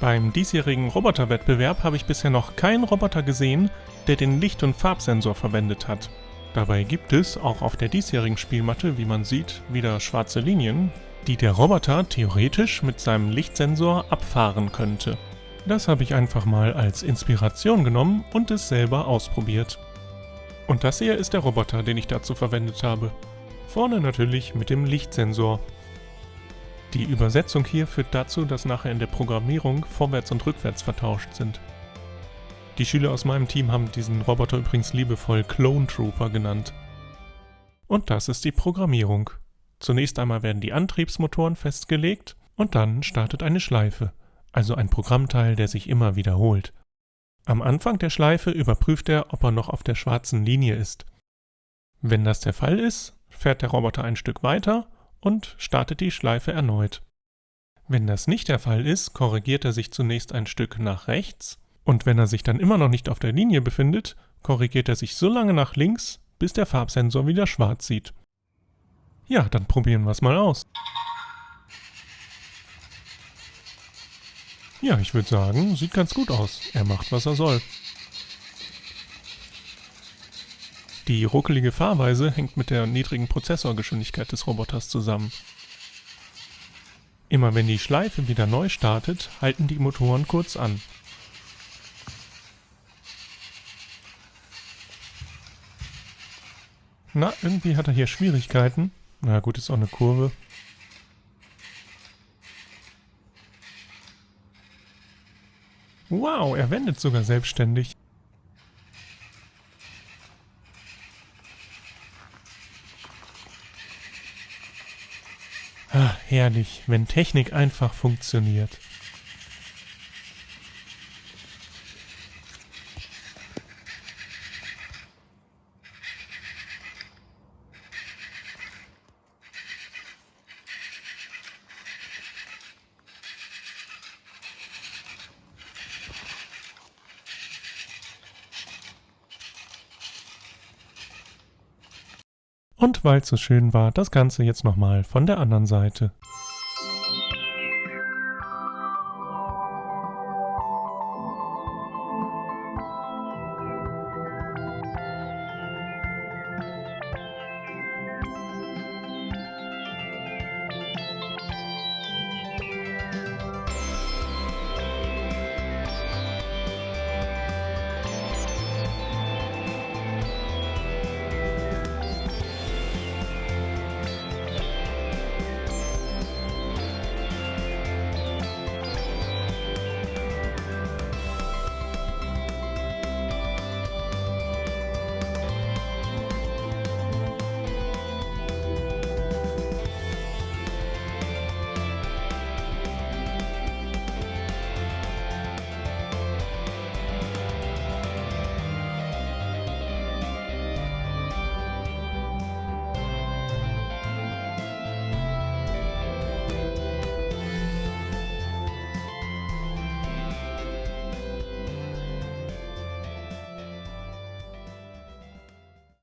Beim diesjährigen Roboterwettbewerb habe ich bisher noch keinen Roboter gesehen, der den Licht- und Farbsensor verwendet hat. Dabei gibt es, auch auf der diesjährigen Spielmatte, wie man sieht, wieder schwarze Linien, die der Roboter theoretisch mit seinem Lichtsensor abfahren könnte. Das habe ich einfach mal als Inspiration genommen und es selber ausprobiert. Und das hier ist der Roboter, den ich dazu verwendet habe. Vorne natürlich mit dem Lichtsensor. Die Übersetzung hier führt dazu, dass nachher in der Programmierung vorwärts und rückwärts vertauscht sind. Die Schüler aus meinem Team haben diesen Roboter übrigens liebevoll Clone Trooper genannt. Und das ist die Programmierung. Zunächst einmal werden die Antriebsmotoren festgelegt und dann startet eine Schleife, also ein Programmteil, der sich immer wiederholt. Am Anfang der Schleife überprüft er, ob er noch auf der schwarzen Linie ist. Wenn das der Fall ist, fährt der Roboter ein Stück weiter und startet die Schleife erneut. Wenn das nicht der Fall ist, korrigiert er sich zunächst ein Stück nach rechts und wenn er sich dann immer noch nicht auf der Linie befindet, korrigiert er sich so lange nach links, bis der Farbsensor wieder schwarz sieht. Ja, dann probieren wir es mal aus. Ja, ich würde sagen, sieht ganz gut aus. Er macht, was er soll. Die ruckelige Fahrweise hängt mit der niedrigen Prozessorgeschwindigkeit des Roboters zusammen. Immer wenn die Schleife wieder neu startet, halten die Motoren kurz an. Na, irgendwie hat er hier Schwierigkeiten. Na gut, ist auch eine Kurve. Wow, er wendet sogar selbstständig. Ah, herrlich, wenn Technik einfach funktioniert. Und weil es so schön war, das Ganze jetzt nochmal von der anderen Seite.